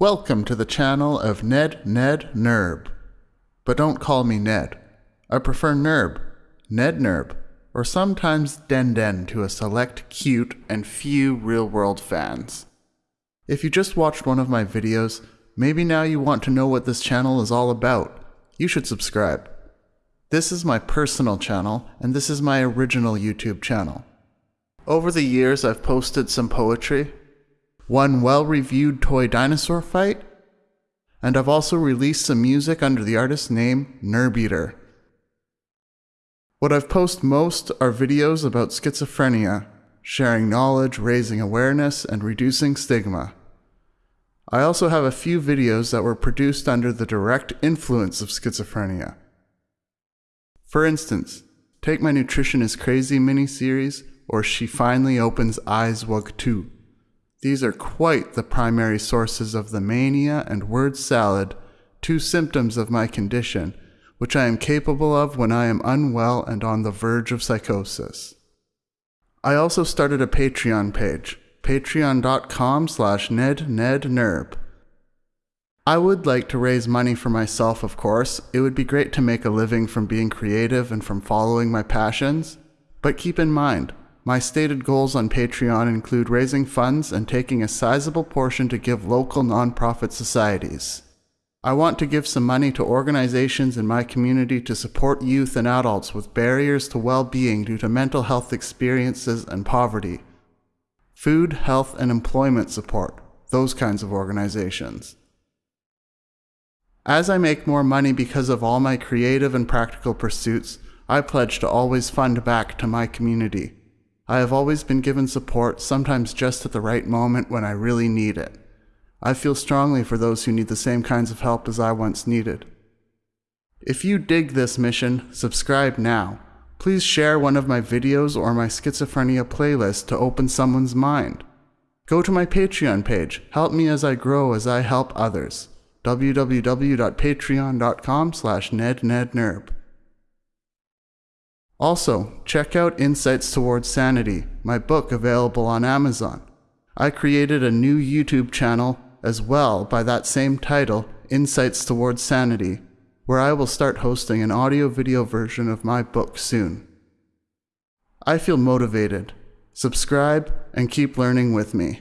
Welcome to the channel of Ned Ned Nerb. But don't call me Ned. I prefer Nerb, Ned Nerb, or sometimes Den Den to a select cute and few real world fans. If you just watched one of my videos, maybe now you want to know what this channel is all about. You should subscribe. This is my personal channel, and this is my original YouTube channel. Over the years, I've posted some poetry, one well reviewed toy dinosaur fight, and I've also released some music under the artist name Nerbeater. What I've posted most are videos about schizophrenia, sharing knowledge, raising awareness, and reducing stigma. I also have a few videos that were produced under the direct influence of schizophrenia. For instance, take my Nutrition is Crazy mini-series or She Finally Opens Eyes Wug 2. These are quite the primary sources of the mania and word salad, two symptoms of my condition, which I am capable of when I am unwell and on the verge of psychosis. I also started a Patreon page, patreon.com slash nednednerb. I would like to raise money for myself, of course. It would be great to make a living from being creative and from following my passions. But keep in mind, my stated goals on Patreon include raising funds and taking a sizable portion to give local nonprofit societies. I want to give some money to organizations in my community to support youth and adults with barriers to well being due to mental health experiences and poverty. Food, health, and employment support, those kinds of organizations. As I make more money because of all my creative and practical pursuits, I pledge to always fund back to my community. I have always been given support, sometimes just at the right moment when I really need it. I feel strongly for those who need the same kinds of help as I once needed. If you dig this mission, subscribe now. Please share one of my videos or my schizophrenia playlist to open someone's mind. Go to my Patreon page. Help me as I grow as I help others. www.patreon.com slash nednednerb. Also, check out Insights Towards Sanity, my book available on Amazon. I created a new YouTube channel as well by that same title, Insights Towards Sanity, where I will start hosting an audio video version of my book soon. I feel motivated. Subscribe and keep learning with me.